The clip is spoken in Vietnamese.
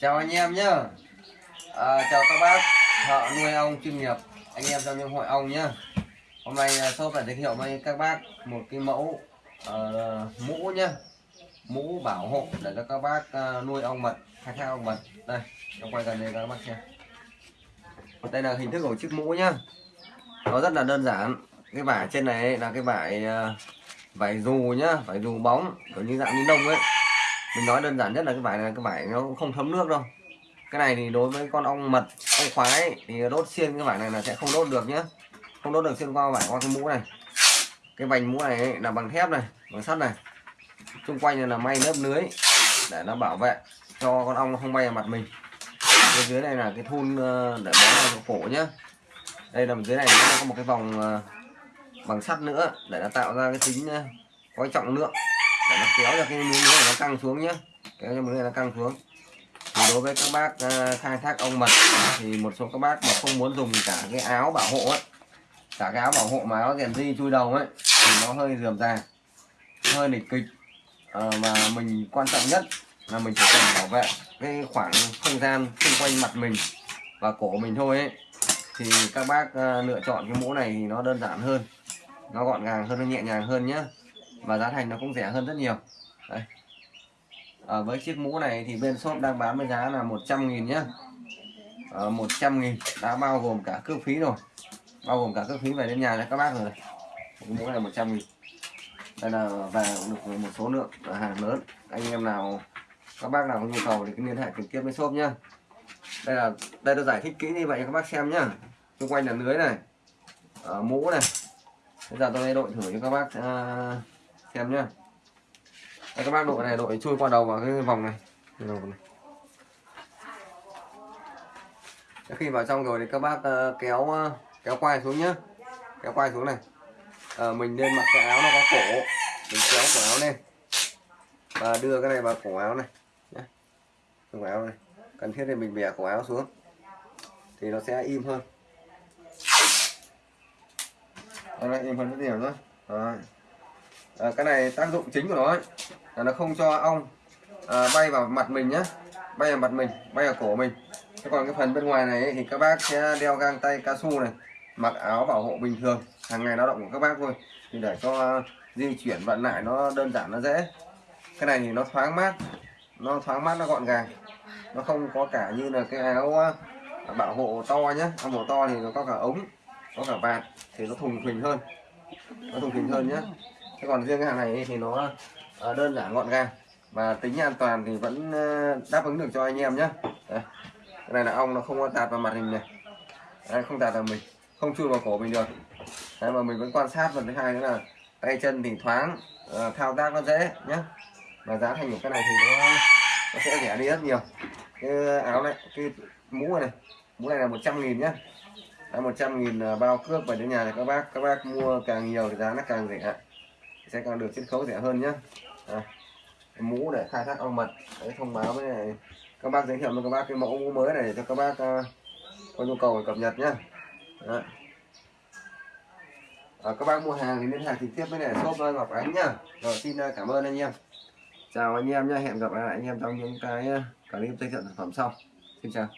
chào anh em nhá. À, chào các bác. Thợ nuôi ong chuyên nghiệp. Anh em trong những hội ong nhá. Hôm nay à, shop lại giới thiệu với các bác một cái mẫu uh, mũ nhá. Mũ bảo hộ để cho các bác uh, nuôi ong mật khai thác ong mật. Đây em quay gần đây các bác xem. Đây là hình thức của chiếc mũ nhá. Nó rất là đơn giản. Cái vải trên này là cái vải uh, vải dù nhá vải dù bóng kiểu như dạng ni lông ấy mình nói đơn giản nhất là cái vải này cái vải nó cũng không thấm nước đâu. Cái này thì đối với con ong mật ong khoái thì đốt xiên cái vải này là sẽ không đốt được nhá. Không đốt được xuyên qua vải qua cái mũ này. Cái vành mũ này là bằng thép này bằng sắt này. Xung quanh này là may lớp lưới để nó bảo vệ cho con ong không bay vào mặt mình. Bên dưới này là cái thun ờ, để bó vào cổ nhá. Đây là dưới này nó có một cái vòng ờ, bằng sắt nữa để nó tạo ra cái tính ờ, có trọng lượng để nó kéo cho cái miếng này nó căng xuống nhé kéo cho miếng này nó căng xuống. Thì đối với các bác ờ, khai thác ong mật thì một số các bác mà không muốn dùng cả cái áo bảo hộ ấy cả cái áo bảo hộ mà áo rèn di chui đầu ấy thì nó hơi dườm ra hơi lịch kịch. À, mà mình quan trọng nhất là mình chỉ cần bảo vệ cái khoảng không gian xung quanh mặt mình và cổ mình thôi ấy. Thì các bác ờ, lựa chọn cái mũ này thì nó đơn giản hơn nó gọn gàng hơn nó nhẹ nhàng hơn nhé và giá thành nó cũng rẻ hơn rất nhiều. Đây. À, với chiếc mũ này thì bên shop đang bán với giá là 100 nghìn nhé à, 100 nghìn. Đã bao gồm cả cước phí rồi. Bao gồm cả cước phí về đến nhà cho các bác rồi. Cái mũ này 100 nghìn. Đây là về được một số lượng hàng lớn. Anh em nào các bác nào có nhu cầu thì cứ liên hệ trực tiếp với shop nhá. Đây là đây tôi giải thích kỹ như vậy cho các bác xem nhá. Xung quanh là lưới này à, mũ này. Bây giờ tôi đội thử cho các bác uh, xem nhá. Đây, các bác đội này đội chui qua đầu vào cái vòng này. Đầu này. Khi vào trong rồi thì các bác uh, kéo uh, kéo quai xuống nhá. Kéo quai xuống này. À, mình nên mặc cái áo nó có cổ. Mình kéo cổ áo lên. Và đưa cái này vào cổ áo này. Nhé cổ áo này. Cần thiết thì mình bẻ cổ áo xuống. Thì nó sẽ im hơn. Nó im hơn rất nhiều nữa à, cái này tác dụng chính của nó ấy, là nó không cho ong à, bay vào mặt mình nhé bay vào mặt mình bay vào cổ mình. Thế còn cái phần bên ngoài này ấy, thì các bác sẽ đeo găng tay cao su này mặc áo bảo hộ bình thường. Hàng ngày lao động của các bác thôi. Thì để cho di chuyển vận lại nó đơn giản nó dễ. Cái này thì nó thoáng mát nó thoáng mát nó gọn gàng. Nó không có cả như là cái áo bảo hộ to nhé áo bảo to thì nó có cả ống có cả vạt thì nó thùng thình hơn. Nó thùng thình hơn nhé thế còn riêng cái hàng này thì nó ờ, đơn giản gọn gàng. Và tính an toàn thì vẫn ờ, đáp ứng được cho anh em nhé. Đây. cái này là ong nó không tạt vào mặt hình này. Đây, không tạt vào mình. Không chui vào cổ mình được. Đấy, mà mình vẫn quan sát. Phần thứ hai nữa là tay chân thì thoáng uh, thao tác nó dễ nhé. Và giá thành của cái này thì nó, nó sẽ rẻ đi rất nhiều. Cái áo này cái mũ này mũ này là 100 nghìn nhé. Đã 100 nghìn bao cước về đến nhà thì các bác. Các bác mua càng nhiều thì giá nó càng rẻ sẽ càng được chiết khấu rẻ hơn nhé à, mũ để khai thác ong mật đấy thông báo với này các bác giới thiệu cho các bác cái mẫu mũ mới này để cho các bác uh, có nhu cầu cập nhật nhé à, các bác mua hàng thì liên hệ trực tiếp với này shop Ngọc Ánh nhá. Rồi xin uh, cảm ơn anh em. Chào anh em nhé hẹn gặp lại anh em trong những cái à, clip giới thiệu sản phẩm sau. Xin chào.